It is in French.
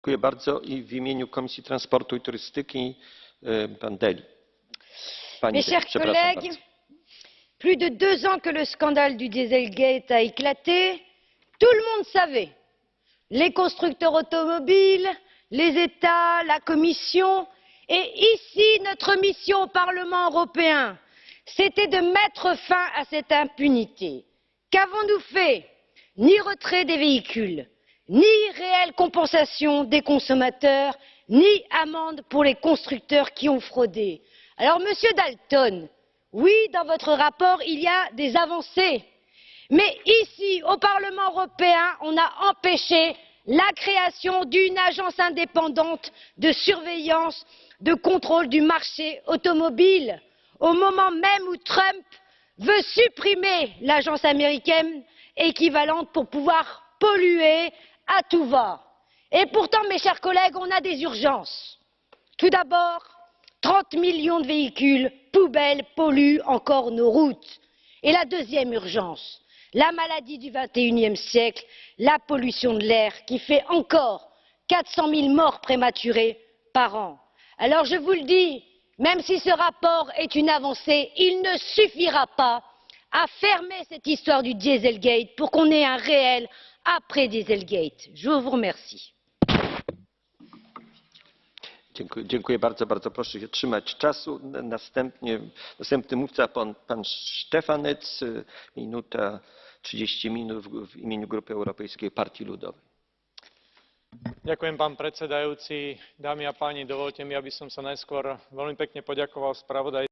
Dziękuję bardzo. I w imieniu Komisji Transportu i Turystyki e, pan Deli. Pani Mes chers collègues, bardzo. plus de deux ans que le scandale du Dieselgate a éclaté, tout le monde savait. Les constructeurs automobiles, les États, la Commission. Et ici, notre mission au Parlement européen, c'était de mettre fin à cette impunité. Qu'avons-nous fait? Ni retrait des véhicules, ni réelle compensation des consommateurs, ni amende pour les constructeurs qui ont fraudé. Alors, Monsieur Dalton, oui, dans votre rapport, il y a des avancées. Mais ici, au Parlement européen, on a empêché la création d'une agence indépendante de surveillance, de contrôle du marché automobile, au moment même où Trump veut supprimer l'agence américaine équivalente pour pouvoir polluer à tout va. Et pourtant, mes chers collègues, on a des urgences. Tout d'abord, 30 millions de véhicules poubelles polluent encore nos routes. Et la deuxième urgence, la maladie du XXIe siècle, la pollution de l'air qui fait encore 400 000 morts prématurées par an. Alors je vous le dis, même si ce rapport est une avancée, il ne suffira pas à fermer cette histoire du Dieselgate pour qu'on ait un réel après Dieselgate. Je vous remercie. Dziękuję, dziękuję bardzo, bardzo proszę się trzymać czasu. Następnie, następny mówca pan, pan Sztefanec, minuta 30 minut w, w imieniu Grupy Europejskiej Partii Ludowej. Ďakujem, pán predsedajúci. Dámy a páni, dovolte mi, aby som sa najskôr veľmi pekne poďakoval spravodaj